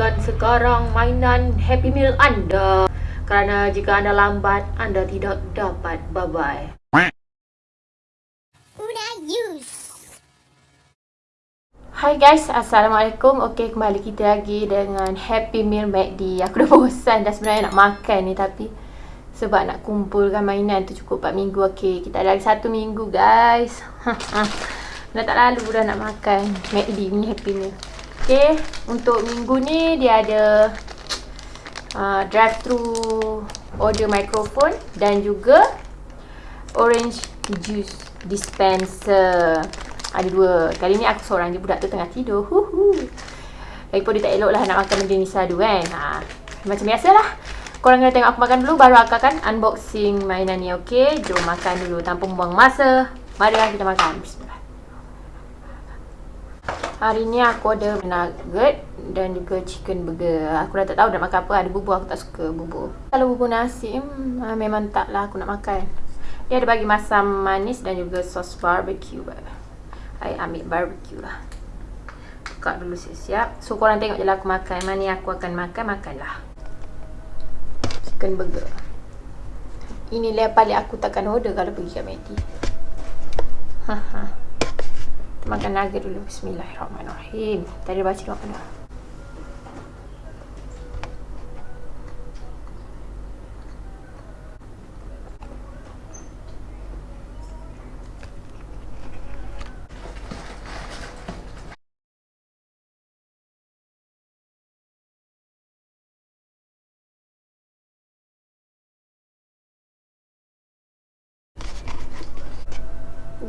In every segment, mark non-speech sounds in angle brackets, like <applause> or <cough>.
dapatkan sekarang mainan Happy Meal anda. Kerana jika anda lambat, anda tidak dapat bye-bye. Hai guys, Assalamualaikum. Okay, kembali kita lagi dengan Happy Meal MACD Aku dah <laughs> bosan dah sebenarnya nak makan ni Tapi sebab nak kumpulkan mainan tu cukup 4 minggu. Okay, kita ada lagi 1 minggu guys. <laughs> Dah tak lalu dah nak makan MACD ni Happy Meal Okay, untuk minggu ni dia ada uh, Drive thru order microphone Dan juga Orange juice dispenser ada dua. Kali ni aku seorang je budak tu tengah tidur. Huhu. Lagipun dia tak elok lah nak makan benda ni sadu kan. Ha. Macam biasalah. Korang kena tengok aku makan dulu baru aku akan unboxing mainan ni. Okay. Jom makan dulu tanpa buang masa. Mari lah kita makan. Bismillah. Hari ni aku ada nugget dan juga chicken burger. Aku dah tak tahu nak makan apa. Ada bubur aku tak suka bubur. Kalau bubur nasi hmm, ah, memang taklah aku nak makan. Dia ada bagi masam manis dan juga sos barbecue. I ambil barbecue lah Buka dulu siap-siap So korang tengok je lah aku makan Mana aku akan makan, makanlah Chicken burger Ini lah paling aku takkan order Kalau pergi ke McD ha, ha. Makan nugget dulu. Bismillahirrahmanirrahim. Tadi baca doa mana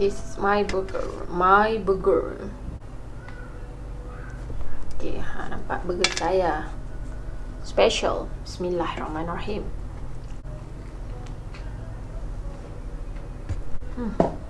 This is my burger. My burger. Okay, ha, nampak burger saya. Special. Bismillahirrahmanirrahim. Hmm.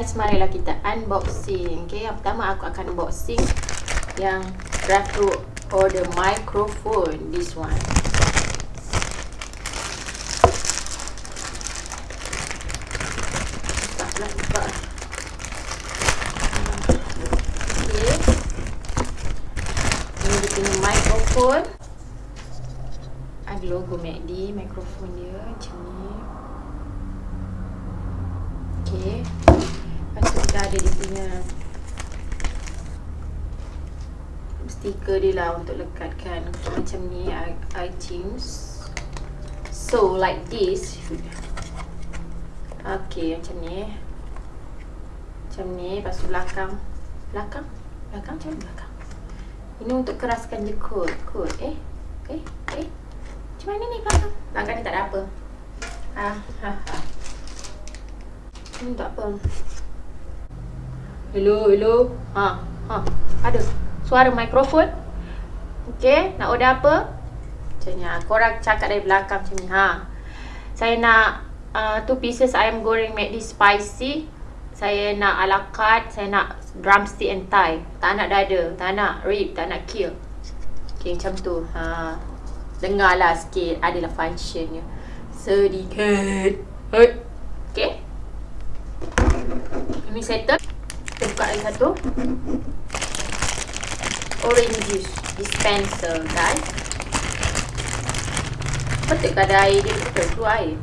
Guys, marilah kita unboxing. Okay, yang pertama aku akan unboxing yang Retro order microphone. This one. Microphone Ada logo MACD Microphone dia Macam ni Okay kita ada dia punya stiker dia lah untuk lekatkan macam ni iTunes So like this. Okay macam ni. Macam ni lepas tu belakang. Belakang? Belakang macam mana belakang? Ini untuk keraskan je kod. Kod. Eh? Eh? Eh? Macam mana ni belakang? Belakang ni tak ada apa. Ha, ha, ha. Ini tak apa. Hello, hello. Ha, ha. Ada suara mikrofon. Okay, nak order apa? Macam ni. Ha. Korang cakap dari belakang macam ni. Ha. Saya nak uh, two pieces ayam goreng McD spicy. Saya nak ala carte. Saya nak drumstick and thigh. Tak nak dada. Tak nak rib. Tak nak kill. Okay, macam tu. Ha. Dengarlah sikit. Adalah functionnya. Sedikit. Hei. Okay. Ini settle. Satu. Orange juice dispenser guys. Betul ke ada air dia betul keluar air.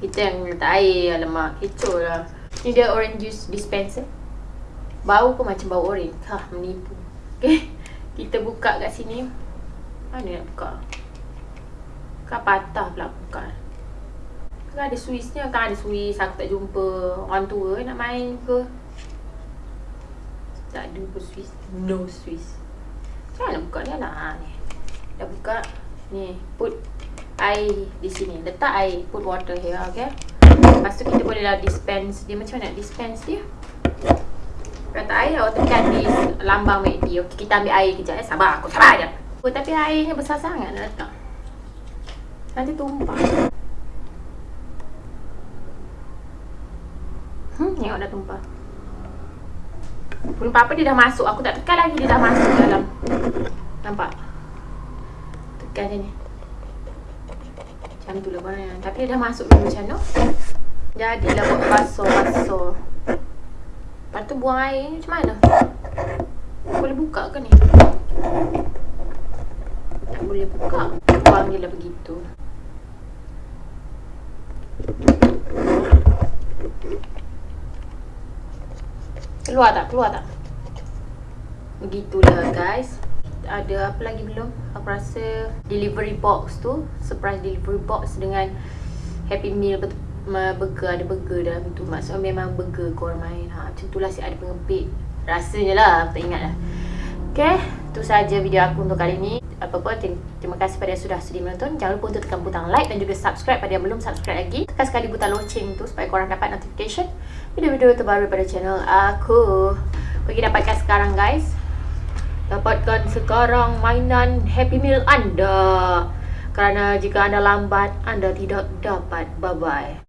Kita yang letak air alamak kecoh lah. Ni dia orange juice dispenser. Bau pun macam bau orange. Ha menipu. Okay. Kita buka kat sini. Mana nak buka? Kan patah pula buka. Kan ada Swissnya kan ada Swiss. Aku tak jumpa orang tua nak main ke. Tak ada pun Swiss. No Swiss. Macam mana buka ni anak? Ha, ni. Dah buka. Ni. Put air di sini. Letak air. Put water here. Okay. Lepas tu kita bolehlah dispense dia. Macam nak dispense dia? Kata air awak tekan di lambang MACD. Okay, kita ambil air kejap. Eh. Sabar. Aku sabar je. Oh, tapi airnya besar sangat nak letak. Nanti tumpah. Hmm, tengok dah tumpah. Belum apa-apa dia dah masuk. Aku tak tekan lagi dia dah masuk dalam. Nampak? Tekan je ni. Macam tu lah barang. Tapi dia dah masuk dulu macam tu. Jadilah buat basuh-basuh. Lepas tu buang air macam mana? Boleh buka ke ni? Tak boleh buka. Buang je lah begitu. Keluar tak? Keluar tak? Begitulah guys. Ada apa lagi belum? Aku rasa delivery box tu Surprise delivery box dengan Happy meal burger. Ada burger dalam tu. Maksudnya memang burger korang main. Ha, macam tu lah si ada pengepit. Rasanya lah aku tak ingat lah. Ok tu saja video aku untuk kali ni apa-apa terima kasih pada yang sudah sudi menonton. Jangan lupa untuk tekan butang like dan juga subscribe pada yang belum subscribe lagi. Tekan sekali butang loceng tu supaya korang dapat notification video-video terbaru pada channel aku. Pergi dapatkan sekarang guys. Dapatkan sekarang mainan happy meal anda. Kerana jika anda lambat anda tidak dapat. Bye bye